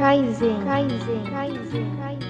Kaizen. Kaizen. Kaizen. Kaizen.